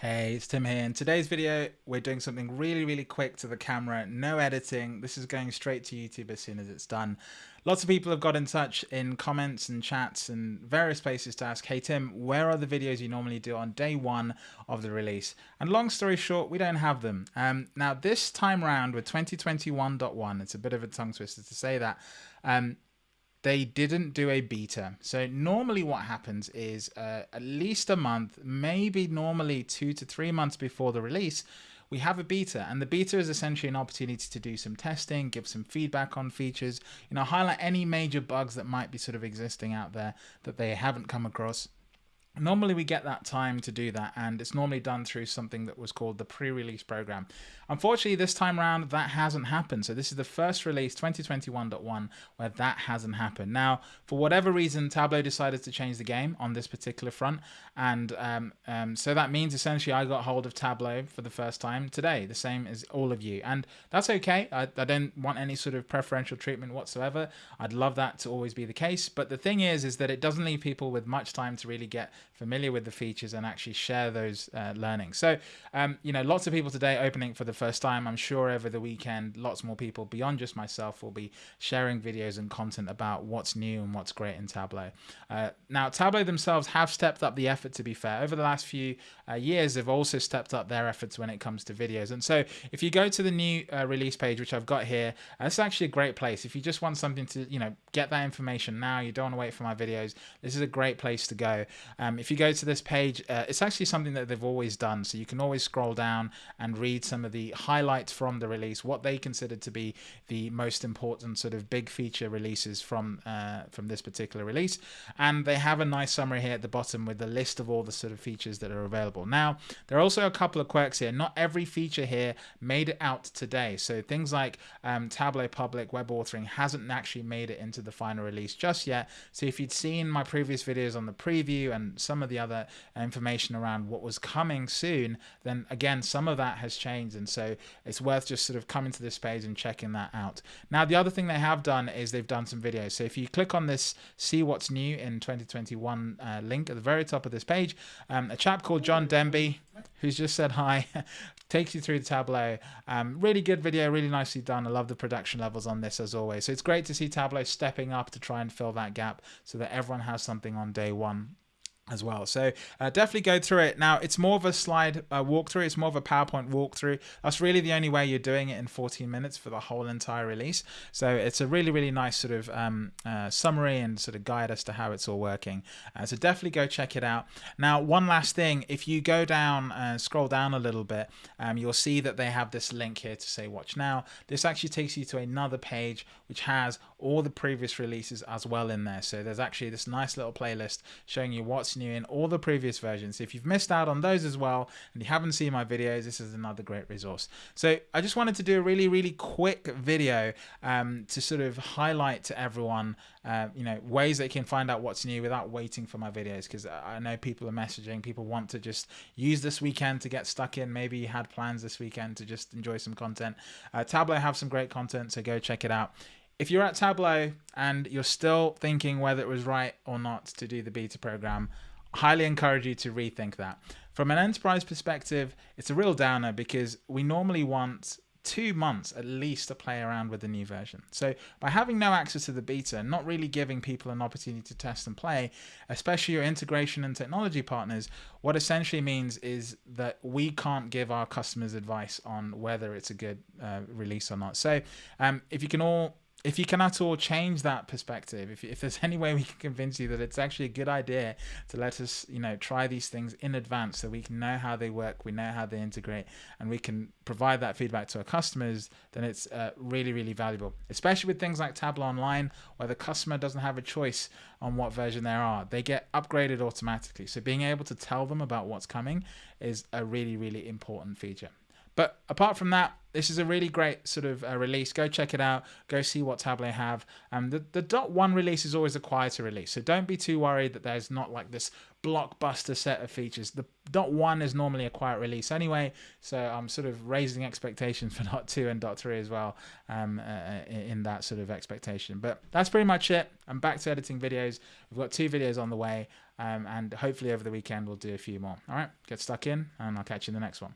Hey, it's Tim here. In today's video, we're doing something really, really quick to the camera. No editing. This is going straight to YouTube as soon as it's done. Lots of people have got in touch in comments and chats and various places to ask, hey Tim, where are the videos you normally do on day one of the release? And long story short, we don't have them. Um, now, this time round with 2021.1, it's a bit of a tongue twister to say that, um, they didn't do a beta. So normally what happens is uh, at least a month, maybe normally two to three months before the release, we have a beta and the beta is essentially an opportunity to do some testing, give some feedback on features, you know, highlight any major bugs that might be sort of existing out there that they haven't come across Normally we get that time to do that and it's normally done through something that was called the pre-release program. Unfortunately this time around that hasn't happened. So this is the first release 2021.1 where that hasn't happened. Now for whatever reason Tableau decided to change the game on this particular front and um, um, so that means essentially I got hold of Tableau for the first time today, the same as all of you and that's okay. I, I don't want any sort of preferential treatment whatsoever. I'd love that to always be the case but the thing is is that it doesn't leave people with much time to really get familiar with the features and actually share those uh, learnings. So, um, you know, lots of people today opening for the first time. I'm sure over the weekend, lots more people beyond just myself will be sharing videos and content about what's new and what's great in Tableau. Uh, now, Tableau themselves have stepped up the effort, to be fair. Over the last few uh, years, they've also stepped up their efforts when it comes to videos. And so if you go to the new uh, release page, which I've got here, uh, it's actually a great place. If you just want something to, you know, get that information now, you don't want to wait for my videos, this is a great place to go. Um, if you go to this page, uh, it's actually something that they've always done. So you can always scroll down and read some of the highlights from the release, what they considered to be the most important sort of big feature releases from uh, from this particular release. And they have a nice summary here at the bottom with the list of all the sort of features that are available. Now, there are also a couple of quirks here. Not every feature here made it out today. So things like um, Tableau Public Web Authoring hasn't actually made it into the final release just yet. So if you'd seen my previous videos on the preview and some of the other information around what was coming soon, then again, some of that has changed. And so it's worth just sort of coming to this page and checking that out. Now, the other thing they have done is they've done some videos. So if you click on this see what's new in 2021 uh, link at the very top of this page, um, a chap called John Denby, who's just said hi, takes you through the Tableau. Um, really good video, really nicely done. I love the production levels on this as always. So it's great to see Tableau stepping up to try and fill that gap so that everyone has something on day one as well. So uh, definitely go through it. Now it's more of a slide uh, walkthrough. It's more of a PowerPoint walkthrough. That's really the only way you're doing it in 14 minutes for the whole entire release. So it's a really, really nice sort of um, uh, summary and sort of guide as to how it's all working. Uh, so definitely go check it out. Now, one last thing, if you go down and scroll down a little bit, um, you'll see that they have this link here to say watch now. This actually takes you to another page which has all the previous releases as well in there. So there's actually this nice little playlist showing you what's new in all the previous versions. If you've missed out on those as well and you haven't seen my videos, this is another great resource. So I just wanted to do a really, really quick video um, to sort of highlight to everyone, uh, you know, ways they can find out what's new without waiting for my videos. Because I know people are messaging, people want to just use this weekend to get stuck in. Maybe you had plans this weekend to just enjoy some content. Uh, Tableau have some great content, so go check it out if you're at Tableau and you're still thinking whether it was right or not to do the beta program, highly encourage you to rethink that. From an enterprise perspective, it's a real downer because we normally want two months at least to play around with the new version. So by having no access to the beta, not really giving people an opportunity to test and play, especially your integration and technology partners, what essentially means is that we can't give our customers advice on whether it's a good uh, release or not. So um, if you can all if you can at all change that perspective, if, if there's any way we can convince you that it's actually a good idea to let us, you know, try these things in advance so we can know how they work, we know how they integrate, and we can provide that feedback to our customers, then it's uh, really, really valuable. Especially with things like Tableau Online, where the customer doesn't have a choice on what version they are. They get upgraded automatically. So being able to tell them about what's coming is a really, really important feature. But apart from that, this is a really great sort of uh, release. Go check it out. Go see what Tableau have. Um, the the dot one release is always a quieter release, so don't be too worried that there's not like this blockbuster set of features. The dot one is normally a quiet release anyway, so I'm sort of raising expectations for dot two and dot three as well. Um, uh, in that sort of expectation. But that's pretty much it. I'm back to editing videos. We've got two videos on the way, um, and hopefully over the weekend we'll do a few more. All right, get stuck in, and I'll catch you in the next one.